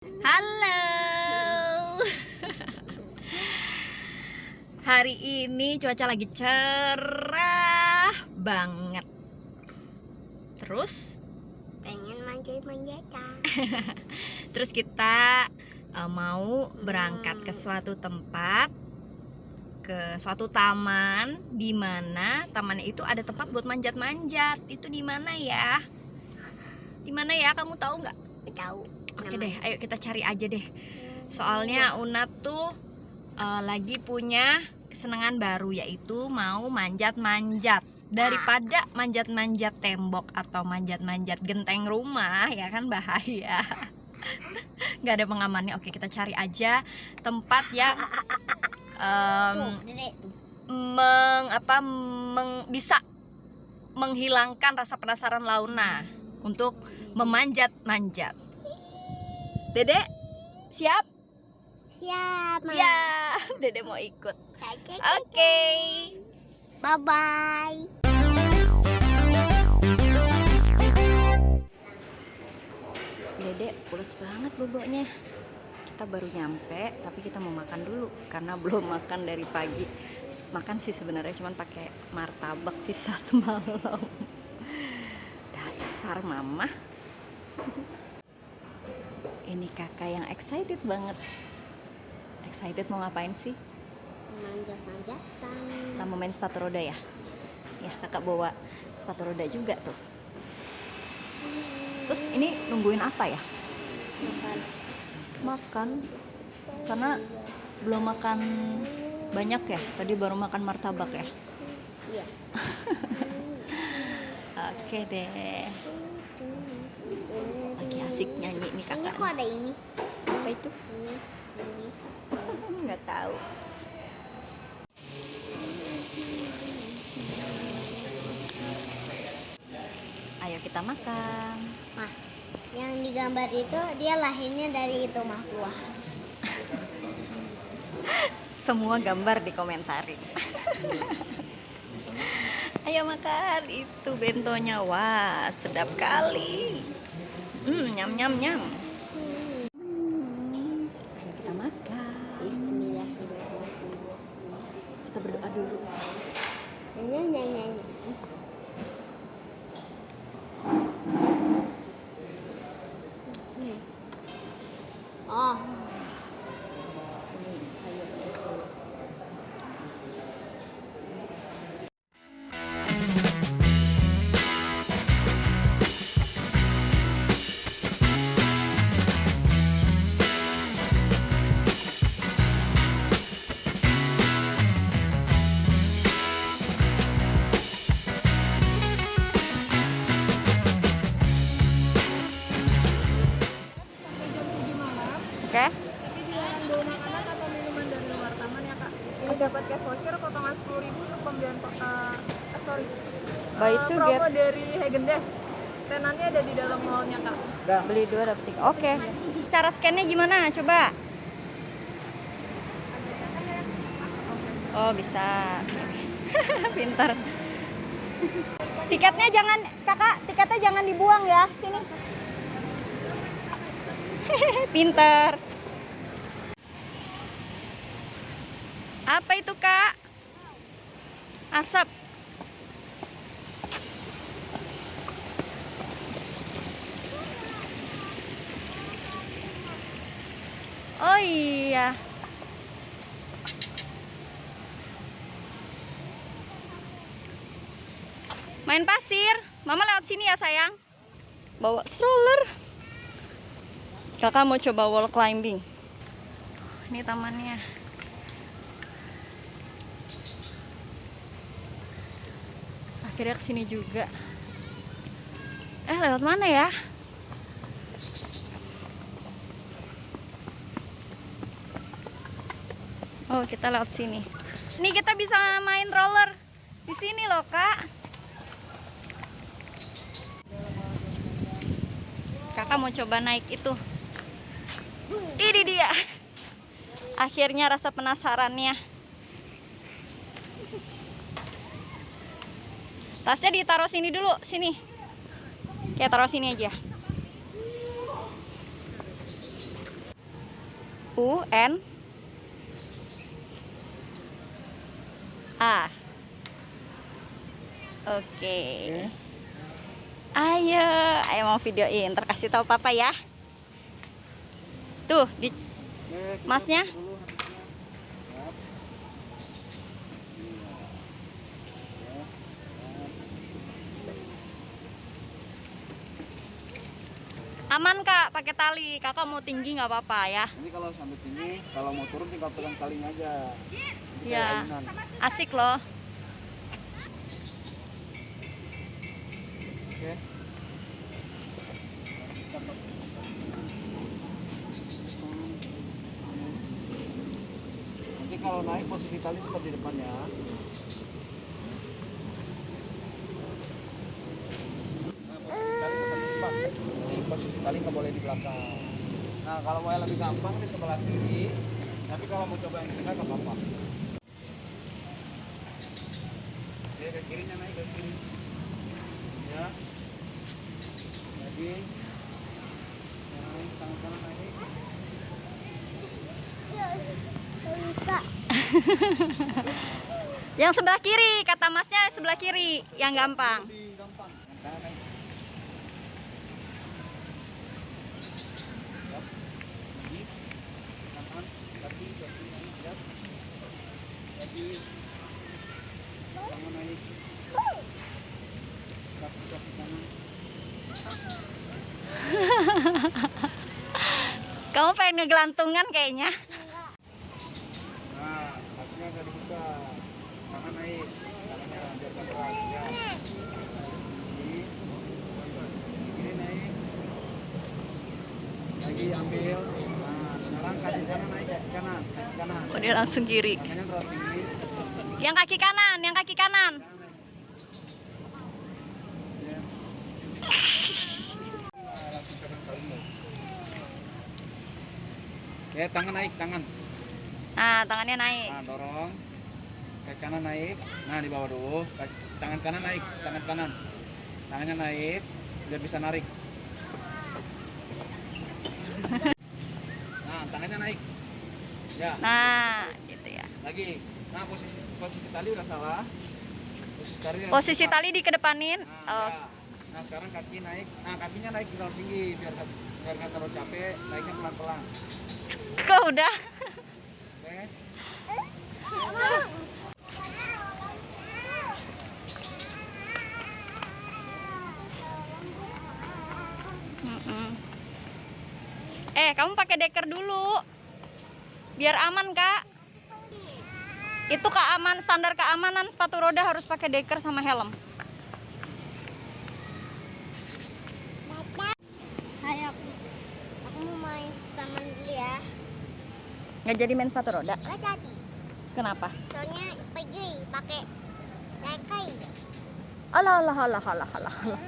Halo. Hari ini cuaca lagi cerah banget. Terus, pengen manjat-manjatan terus kita eh, mau berangkat ke suatu tempat ke suatu taman di mana taman itu ada tempat buat manjat-manjat. Itu di mana ya? Di mana ya? Kamu tahu nggak? tahu Oke deh, ayo kita cari aja deh. Soalnya Una tuh eh, lagi punya kesenangan baru yaitu mau manjat-manjat. Daripada manjat-manjat tembok atau manjat-manjat genteng rumah ya kan bahaya. Gak ada pengamannya. Oke, kita cari aja tempat yang tuh meng apa meng- bisa menghilangkan rasa penasaran Launa untuk memanjat-manjat. Dedek, siap? siap Ma. Ya, Dedek mau ikut. Oke. Oke. bye bye Dedek pules banget boboknya. Kita baru nyampe, tapi kita mau makan dulu karena belum makan dari pagi. Makan sih sebenarnya cuman pakai martabak sisa semalam. Dasar mama. Ini kakak yang excited banget. Excited mau ngapain sih? manjat-manjatan Sama main sepatu roda ya? Ya kakak bawa sepatu roda juga tuh. Terus ini nungguin apa ya? makan makan karena belum makan banyak ya tadi baru makan martabak ya iya oke deh asik nyanyi nih ini kakak kok ada ini? Apa itu? Ini ini. Nggak tahu. Ayo kita makan. Mah, yang digambar itu dia lahirnya dari itu mah buah. semua gambar dikomentari. Ayo makan. Itu bentonya. Wah sedap kali 음, 냠냠냠. tiga. Beli dua dapat tiga. Oke. Okay. Cara scannya gimana? Coba. Oh, bisa. Pinter. Tiketnya jangan, Kakak, tiketnya jangan dibuang ya. Sini. Pinter. Apa itu, Kak? Asap. Main pasir. Mama lewat sini ya sayang. Bawa stroller. Kakak mau coba wall climbing. Ini tamannya. Akhirnya ke sini juga. Eh lewat mana ya? Oh, kita lewat sini. Ini kita bisa main roller di sini loh, Kak. Kakak mau coba naik itu. Ini dia. Akhirnya rasa penasarannya. Tasnya ditaruh sini dulu, sini. Kayak taruh sini aja. U N A. Oke. Ayo, ayo mau videoin. Ntar kasih tahu papa ya. Tuh, di masnya. Aman kak, pakai tali. Kakak mau tinggi nggak apa-apa ya? Ini kalau sampai sini, kalau mau turun tinggal pegang talinya aja. Iya. ayunan. Asik loh. Kalau naik posisi tali tetap di depan ya. Nah, posisi tali tetap di depan. Ini posisi tali nggak boleh di belakang. Nah, kalau mau yang lebih gampang di sebelah kiri. Tapi kalau mau coba yang tengah nggak apa-apa. Oke, ke kirinya naik ke kiri. Ya. Jadi naik tangan kanan naik. Bisa. Yang sebelah kiri, kata masnya sebelah kiri, yang gampang. Lebih gampang. Tangan kanan naik. Siap. Lagi. Kanan, kaki, kaki naik. Siap. Lagi. Tangan naik. Kaki, kaki kanan. Kamu pengen ngegelantungan kayaknya. Nah, kakinya agak dibuka. Tangan naik. Tangannya biarkan berat. Ya. Kiri. Kiri naik. Lagi ambil. Nah, sekarang kaki kanan naik kaki kanan. Kaki kanan. Oh, dia langsung kiri. Terlalu tinggi. Yang kaki kanan, yang kaki kanan. Ya. Tangan naik, tangan. Nah, tangannya naik. Nah, dorong. Kaki kanan naik. Nah, di bawah dulu. Kaki- Tangan kanan naik, tangan kanan. Tangannya naik biar bisa narik. Nah, tangannya naik. Ya, Nah. Lagi. Nah, posisi posisi tali udah salah. Posisi tali Posisi tali dikedepanin. Nah, Oh, ya. nah, sekarang kaki naik. Nah, kakinya naik terlalu tinggi biar biar nggak terlalu capek. Naiknya pelan-pelan. kok udah? Oke. Eh, kamu pakai deker dulu. Biar aman, Kak. Itu keaman standar keamanan sepatu roda harus pakai deker sama helm. Hai aku. Aku mau main taman dulu ya. Nggak jadi main sepatu roda. Gak jadi. Kenapa? Soalnya pergi pakai lekai. Alah, alah, alah, alah, alah, alah.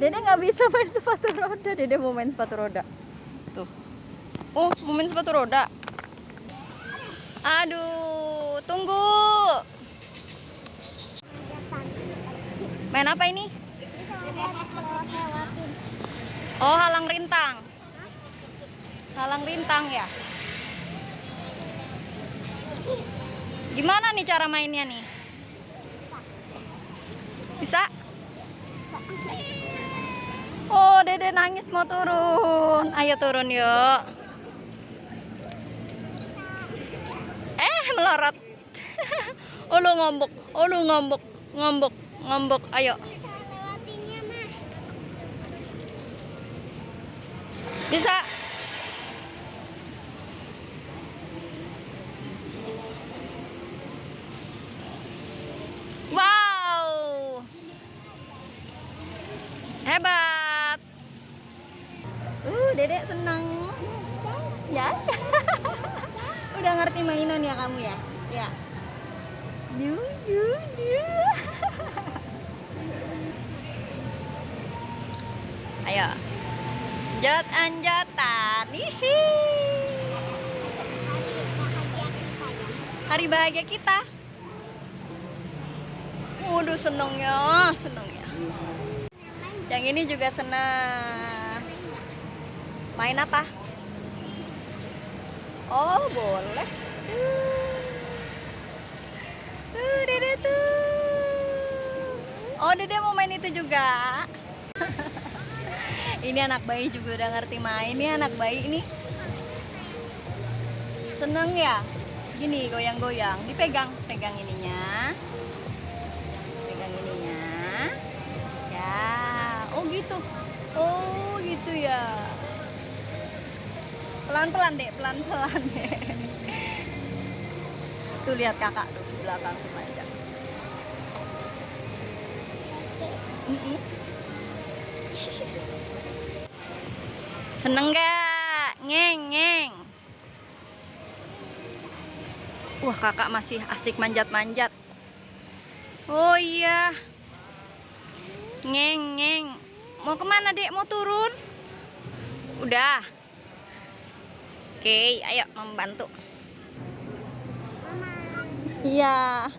Dede nggak bisa main sepatu roda. Dede mau main sepatu roda. Tuh. Oh, mau main sepatu roda. Aduh, tunggu. Main apa ini? Oh, halang rintang. Halang rintang ya. Gimana nih cara mainnya nih? Bisa? Oh, Dede nangis mau turun. Ayo turun yuk. Eh, melorot. Oh, lu ngombok. Oh, lu ngombok. Ngombok, ngombok. Ayo. Bisa lewatinnya mah. Bisa. Wow. Hebat. Uh, Dedek senang. Ya. Udah ngerti mainan ya kamu ya? Ya. Yu, yu, yu. Ayo. Jat anjatan. Hihi. Hari bahagia kita. Hari bahagia kita. Waduh senengnya, senengnya. Yang ini juga senang. Main apa? Oh, boleh. Tuh, Dede tuh. Oh, Dede mau main itu juga. ini anak bayi juga udah ngerti main. Ini anak bayi ini. Seneng ya? Gini, goyang-goyang. Dipegang, pegang ininya. Pegang ininya. Ya, oh gitu. Oh, gitu ya. Pelan-pelan deh, pelan-pelan deh. Tuh lihat kakak tuh di belakang tuh. Mm-mm. Seneng gak? Ngeng, ngeng. Wah kakak masih asik manjat-manjat. Oh iya. Ngeng, ngeng. Mau ke mana dek? Mau turun? Udah. Oke, ayo membantu. Iya.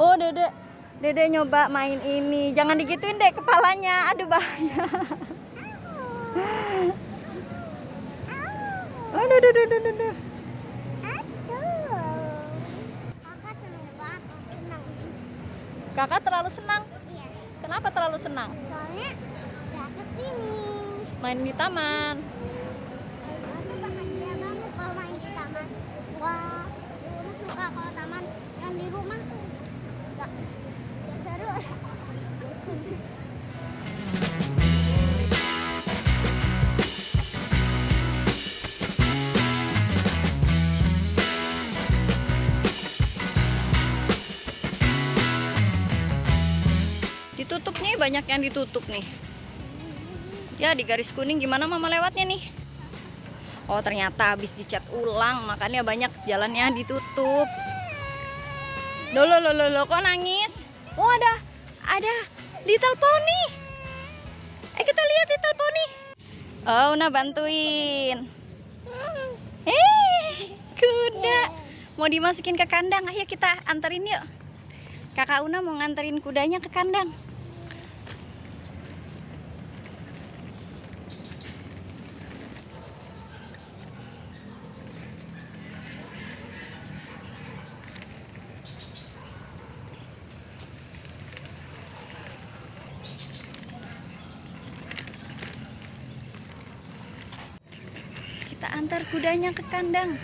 Oh, Dede. Dede nyoba main ini. Jangan digituin deh kepalanya. Aduh bahaya. Aduh, aduh, aduh, aduh, aduh. Aduh. Kakak terlalu senang. Iya. Kenapa terlalu senang? Soalnya nggak ke sini. Main di taman. Ditutup nih, banyak yang ditutup nih. Ya, di garis kuning gimana mama lewatnya nih? Oh, ternyata habis dicat ulang, makanya banyak jalannya ditutup. Loh, loh, loh, loh, kok nangis? Oh, ada, ada Little Pony. Eh, kita lihat Little Pony. Oh, Una bantuin. Eh, kuda. Mau dimasukin ke kandang, ayo kita anterin yuk. Kakak Una mau nganterin kudanya ke kandang. Kita antar kudanya ke kandang.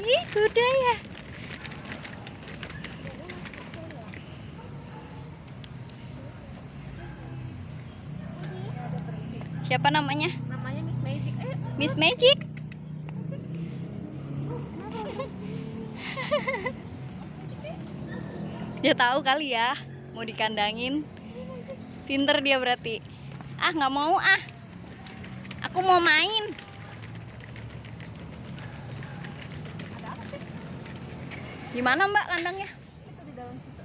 Ih, kuda ya. Siapa namanya? Namanya Miss Magic. Eh, Miss Magic. Dia tahu kali ya, mau dikandangin. Pinter dia berarti. Ah, nggak mau ah. Aku mau main. Gimana Mbak kandangnya? itu di dalam situ.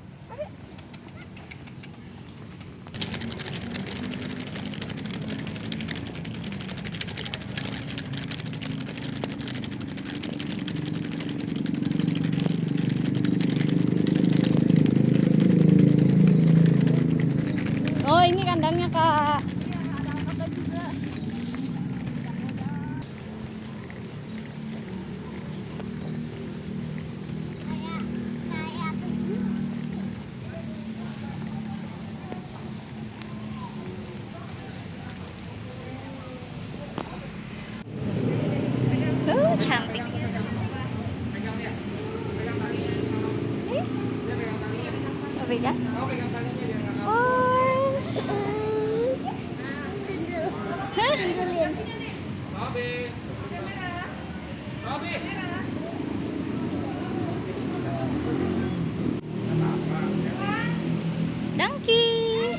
Oh, ini kandangnya Kak. Kayak kayak tuh. Oh, cantik. Eh? Mau pegang? Oh, sayang. Hah? Donkey.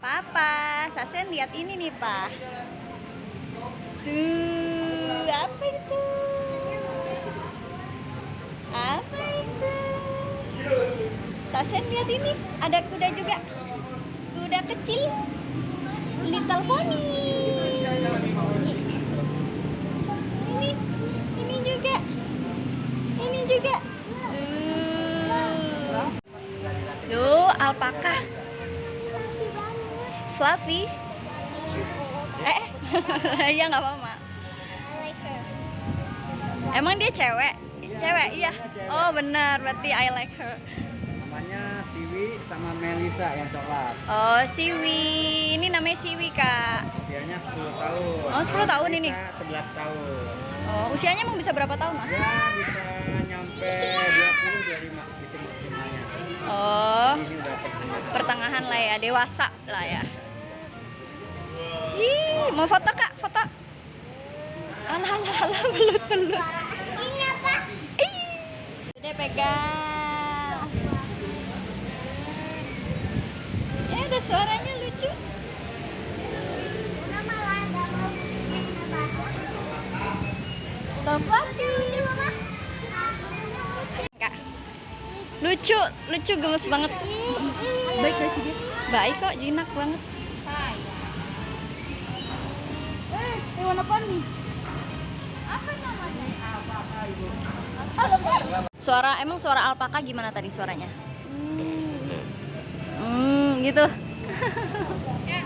Papa, Sasen lihat ini nih, Pak. Tuh, apa itu? Apa itu? Sasen lihat ini, ada kuda juga. Kuda kecil. Little pony. Sini. Ini juga. Ini juga. Tuh. Tuh, alpaka. Fluffy. Eh, ya nggak apa-apa. Emang dia cewek? Cewek, iya. Oh benar, berarti I like her. Namanya Siwi sama Melisa yang coklat. Oh, Siwi. Ini namanya Siwi, Kak. Usianya 10 tahun. Oh, 10 tahun ini? Melisa 11 tahun. Oh, usianya emang bisa berapa tahun, Mas? Ya bisa nyampe 20 25 gitu maksimalnya. Oh, Ini pertengahan lah ya, dewasa lah ya. Ih, mau foto, Kak? Foto. Alah, alah, alah, belut, belut. Ini apa? Ih. Dede pegang. Ya, ada suaranya lucu. So fluffy. Kak. Lucu, lucu gemes banget. Baik gak sih dia? Baik kok, jinak banget. Hewan apa nih? Apa namanya? Suara emang suara alpaka gimana tadi suaranya? Hmm, gitu. Ayo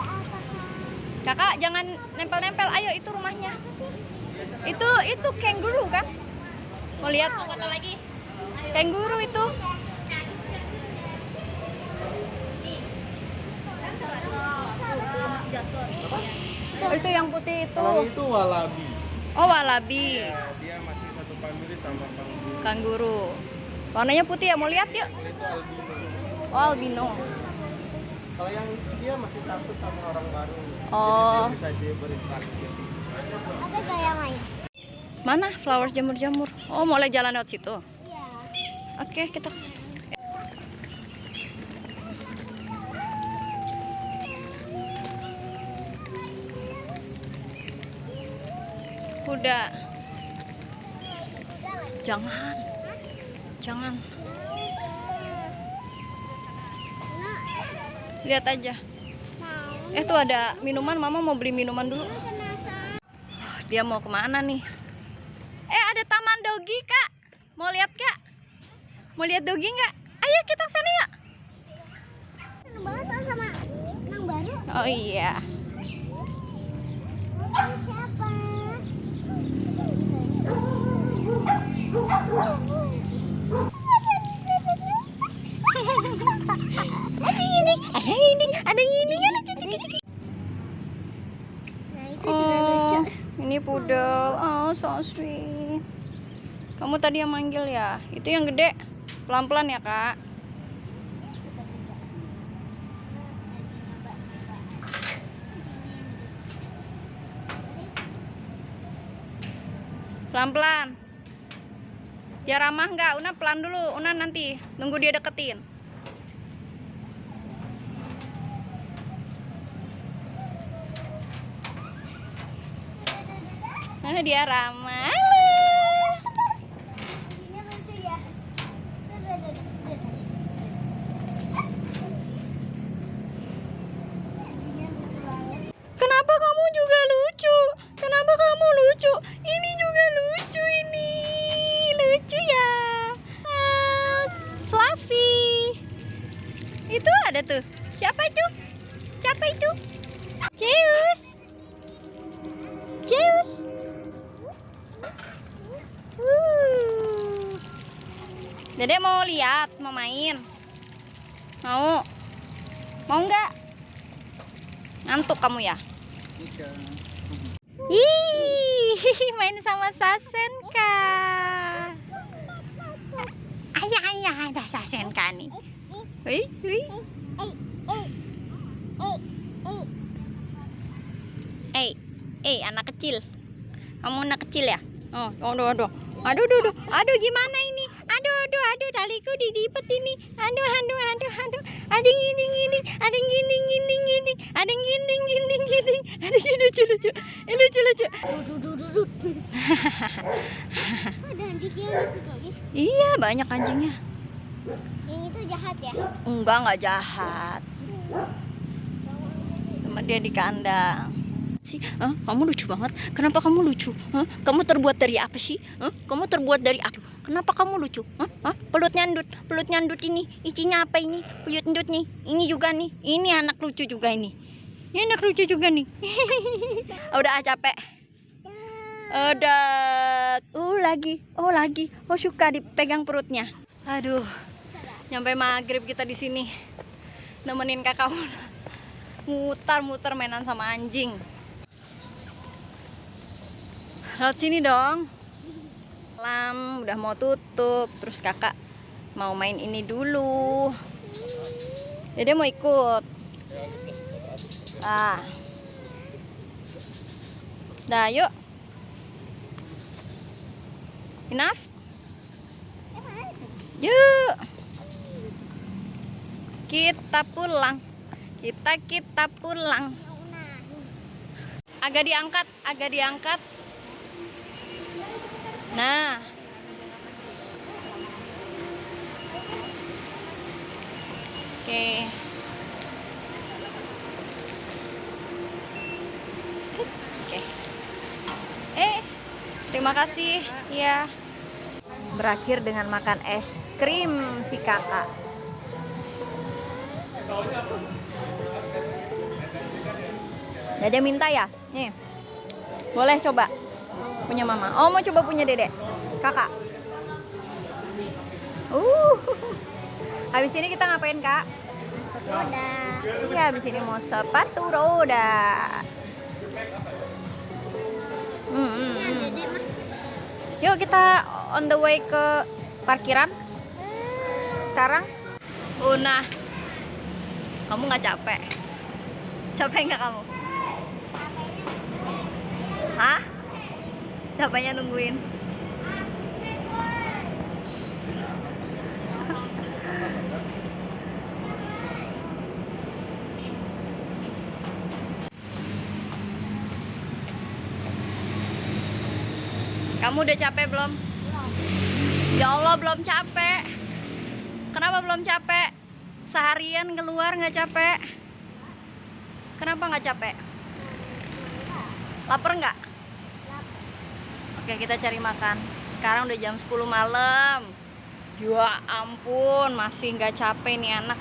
apa? Kakak jangan nempel-nempel. Ayo itu rumahnya. Itu itu kanguru kan? Mau lihat? Foto lagi. Kanguru itu. Oh, itu yang putih itu. Kalau itu walabi. Oh, walabi. Ya, dia masih satu famili sama kanguru. Kanguru. Warnanya putih ya, mau lihat yuk. Kalau itu albino. Oh, albino. Kalau yang itu dia masih takut sama orang baru. Oh. Jadi dia bisa dia berinteraksi. Ada gak yang lain? Mana flowers jamur-jamur? Oh, mulai jalan lewat situ. Iya. Oke, kita ke Kuda. Jangan. Jangan. Lihat aja. Eh, tuh ada minuman. Mama mau beli minuman dulu. Dia mau ke mana nih? Eh, ada taman dogi, Kak. Mau lihat, Kak? Mau lihat dogi nggak? Ayo kita ke sana yuk. Oh iya. Ada ini, ada ini, ada ini kan lucu. Oh, ini pudel. Oh, so sweet. Kamu tadi yang manggil ya? Itu yang gede. Pelan-pelan ya, Kak. Pelan-pelan. Ya ramah nggak? Una pelan dulu. Una nanti nunggu dia deketin. Nah, dia ramah. Siapa itu? Siapa itu? Zeus. Zeus. Uh. Dedek mau lihat, mau main. Mau? Mau nggak? Ngantuk kamu ya? Ih, main sama Sasenka. Ayah, ayah, ada Sasenka nih. Wih, wih. Eh, eh, eh, eh. Eh, eh, anak kecil. Kamu anak kecil ya? Oh, aduh, aduh. Aduh, aduh, aduh. Aduh, gimana ini? Aduh, aduh, aduh, taliku didipet ini. Aduh, aduh, aduh, aduh. Ada yang gini, gini. Ada yang gini, gini, gini. Ada yang gini, gini, gini. Ini lucu lucu. Ini lucu lucu. Ada anjingnya di situ lagi. Iya, banyak anjingnya. Yang itu jahat ya. Enggak, enggak jahat. Sama dia di kandang. Sih, Hah? kamu lucu banget. Kenapa kamu lucu? Hah? Kamu terbuat dari apa sih? Hah? Kamu terbuat dari apa? Kenapa kamu lucu? Hah? Hah? Pelut nyandut, pelut nyandut ini. Isinya apa ini? Pelut nyandut nih. Ini juga nih. Ini anak lucu juga ini. Ini anak lucu juga nih. Udah ah, capek. Udah. Uh lagi. Oh lagi. Oh suka dipegang perutnya. Aduh. Nyampe maghrib kita di sini. Nemenin kakak mutar-muter mainan sama anjing. Lewat sini dong. Lam udah mau tutup, terus kakak mau main ini dulu. Jadi mau ikut. Ah. Dah, yuk. Enough? Yuk. Kita pulang. Kita kita pulang. Agak diangkat, agak diangkat. Nah. Oke. Oke. Eh, terima kasih. Ya. Berakhir dengan makan es krim si kakak. Dede minta ya? Nih. Boleh coba. Punya mama. Oh, mau coba punya Dede. Kakak. Uh. Habis ini kita ngapain, Kak? Roda. Ya, habis ini mau sepatu roda. Hmm, hmm, Ini hmm. Yuk kita on the way ke parkiran. Sekarang. Una. Kamu nggak capek? Capek nggak kamu? Hah? Capeknya nungguin. Kamu udah capek belum? Ya Allah belum capek. Kenapa belum capek? Seharian keluar nggak capek? Kenapa nggak capek? Laper nggak? Oke kita cari makan. Sekarang udah jam 10 malam. Ya ampun masih nggak capek nih anak.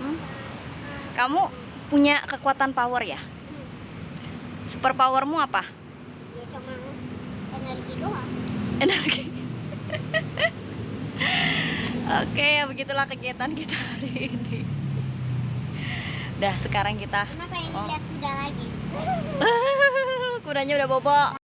Hmm? Kamu punya kekuatan power ya? Super powermu apa? Ya cuma energi doang. energi. Oke, ya begitulah kegiatan kita hari ini. Dah, sekarang kita Kenapa yang Oh. lihat kuda lagi? kudanya udah bobo.